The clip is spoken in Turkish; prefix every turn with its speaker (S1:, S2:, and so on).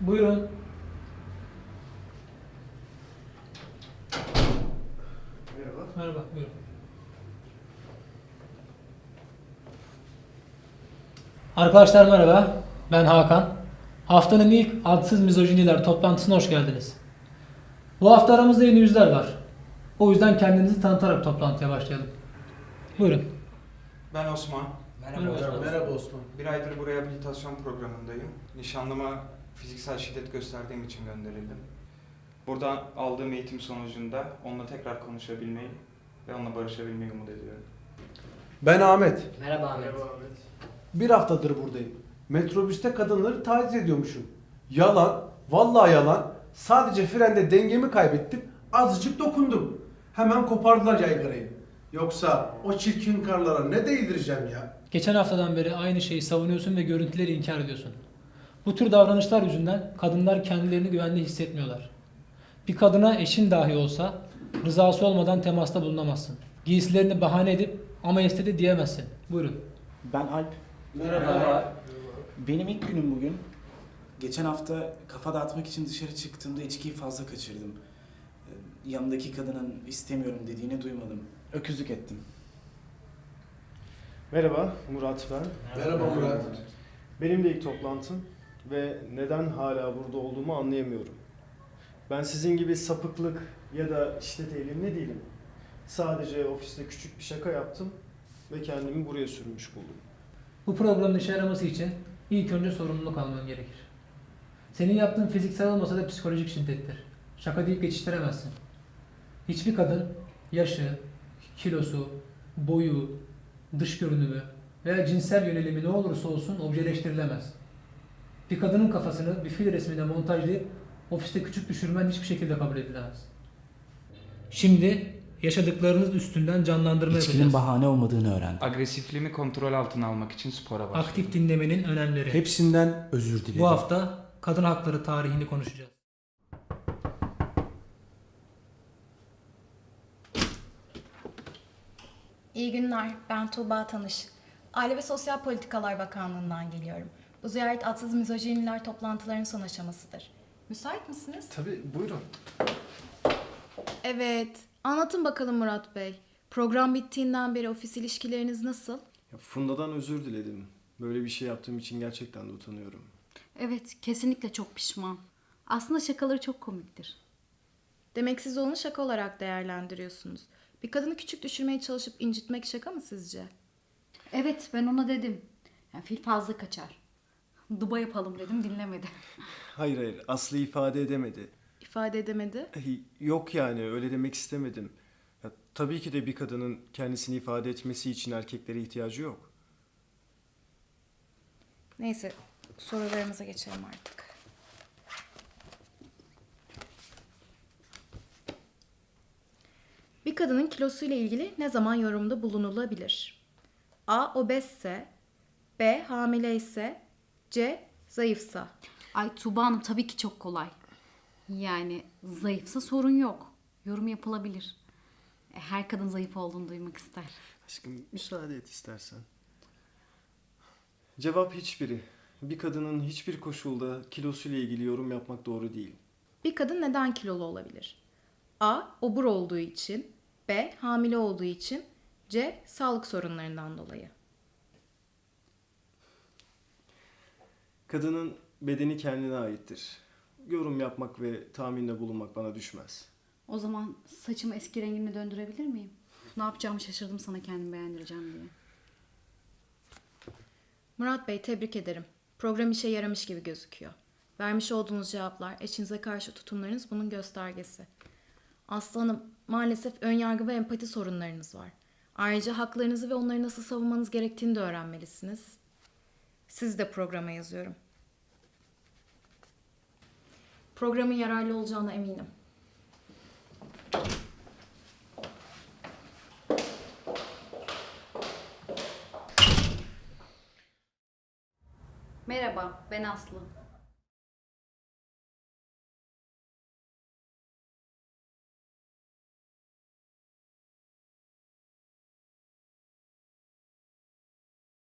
S1: Buyurun.
S2: Merhaba.
S1: Merhaba, buyurun. Arkadaşlar merhaba. Ben Hakan. Haftanın ilk adsız mizojiniler toplantısına hoş geldiniz. Bu hafta aramızda yeni yüzler var. O yüzden kendinizi tanıtarak toplantıya başlayalım. Buyurun.
S3: Ben Osman.
S1: Merhaba. Merhaba.
S2: Merhaba Osman.
S3: Bir aydır bu rehabilitasyon programındayım. Nişanlıma fiziksel şiddet gösterdiğim için gönderildim. Buradan aldığım eğitim sonucunda onunla tekrar konuşabilmeyi ve onunla barışabilmeyi umut ediyorum.
S2: Ben Ahmet.
S4: Merhaba Ahmet.
S2: Bir haftadır buradayım. Metrobüste kadınları taciz ediyormuşum. Yalan, vallahi yalan. Sadece frende dengemi kaybettim. Azıcık dokundum. Hemen kopardılar yaygarayı. Yoksa o çirkin karlara ne değdireceğim ya?
S1: Geçen haftadan beri aynı şeyi savunuyorsun ve görüntüleri inkar ediyorsun. Bu tür davranışlar yüzünden kadınlar kendilerini güvende hissetmiyorlar. Bir kadına eşin dahi olsa rızası olmadan temasta bulunamazsın. Giysilerini bahane edip ama istedi diyemezsin. Buyurun.
S5: Ben Alp.
S4: Merhaba.
S5: Benim ilk günüm bugün. Geçen hafta kafa dağıtmak için dışarı çıktığımda içkiyi fazla kaçırdım. Ee, Yanındaki kadının istemiyorum dediğini duymadım. Öküzlük ettim.
S6: Merhaba, Murat ben.
S2: Merhaba Murat.
S6: Benim de ilk toplantım ve neden hala burada olduğumu anlayamıyorum. Ben sizin gibi sapıklık ya da şiddet eğilimli değilim. Sadece ofiste küçük bir şaka yaptım ve kendimi buraya sürmüş buldum.
S1: Bu programın işe yaraması için ilk önce sorumluluk alman gerekir. Senin yaptığın fiziksel olmasa da psikolojik şiddettir. Şaka deyip geçiştiremezsin. Hiçbir kadın yaşı, kilosu, boyu, dış görünümü veya cinsel yönelimi ne olursa olsun objeleştirilemez. Bir kadının kafasını bir fil resmine montajlayıp ofiste küçük düşürmen hiçbir şekilde kabul edilemez. Şimdi yaşadıklarınız üstünden canlandırma
S5: İçkinin
S1: yapacağız.
S5: bahane olmadığını öğrendim.
S3: Agresifliğimi kontrol altına almak için spora başladım.
S1: Aktif dinlemenin önemleri.
S2: Hepsinden özür dilerim.
S1: Bu hafta kadın hakları tarihini konuşacağız.
S7: İyi günler. Ben Tuğba Tanış. Aile ve Sosyal Politikalar Bakanlığı'ndan geliyorum. Bu ziyaret adsız mizojiniler toplantılarının son aşamasıdır. Müsait misiniz?
S6: Tabii, buyurun.
S7: Evet. Anlatın bakalım Murat Bey. Program bittiğinden beri ofis ilişkileriniz nasıl?
S6: Ya Funda'dan özür diledim. Böyle bir şey yaptığım için gerçekten de utanıyorum.
S8: Evet, kesinlikle çok pişman. Aslında şakaları çok komiktir.
S7: Demek siz onu şaka olarak değerlendiriyorsunuz. Bir kadını küçük düşürmeye çalışıp incitmek şaka mı sizce?
S8: Evet, ben ona dedim. Yani fil fazla kaçar. Duba yapalım dedim, dinlemedi.
S6: Hayır hayır, Aslı ifade edemedi.
S7: İfade edemedi.
S6: Yok yani, öyle demek istemedim. Ya, tabii ki de bir kadının kendisini ifade etmesi için erkeklere ihtiyacı yok.
S7: Neyse sorularımıza geçelim artık. Bir kadının kilosuyla ilgili ne zaman yorumda bulunulabilir? A. Obezse B. Hamile ise C. Zayıfsa
S8: Ay Tuğba Hanım tabii ki çok kolay. Yani zayıfsa sorun yok. Yorum yapılabilir. E, Her kadın zayıf olduğunu duymak ister.
S6: Aşkım müsaade et istersen. Cevap hiçbiri. Bir kadının hiçbir koşulda kilosuyla ilgili yorum yapmak doğru değil.
S7: Bir kadın neden kilolu olabilir? A. Obur olduğu için B. Hamile olduğu için C. Sağlık sorunlarından dolayı
S6: Kadının bedeni kendine aittir. Yorum yapmak ve tahminde bulunmak bana düşmez.
S8: O zaman saçımı eski rengine döndürebilir miyim? Ne yapacağımı şaşırdım sana kendimi beğendireceğim diye.
S7: Murat Bey tebrik ederim. Program işe yaramış gibi gözüküyor. Vermiş olduğunuz cevaplar, eşinize karşı tutumlarınız bunun göstergesi. Aslı Hanım, maalesef önyargı ve empati sorunlarınız var. Ayrıca haklarınızı ve onları nasıl savunmanız gerektiğini de öğrenmelisiniz. Siz de programa yazıyorum. Programın yararlı olacağına eminim.
S8: Merhaba, ben Aslı.